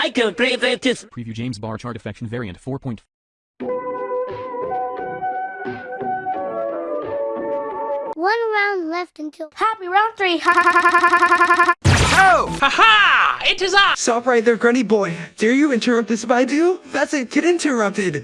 I can't believe it is. Preview James bar chart affection variant 4. One round left until Happy round three. Oh! Ha ha! It is I! Stop right there, Grunny boy. Dare you interrupt this Baidu? That's it, get interrupted.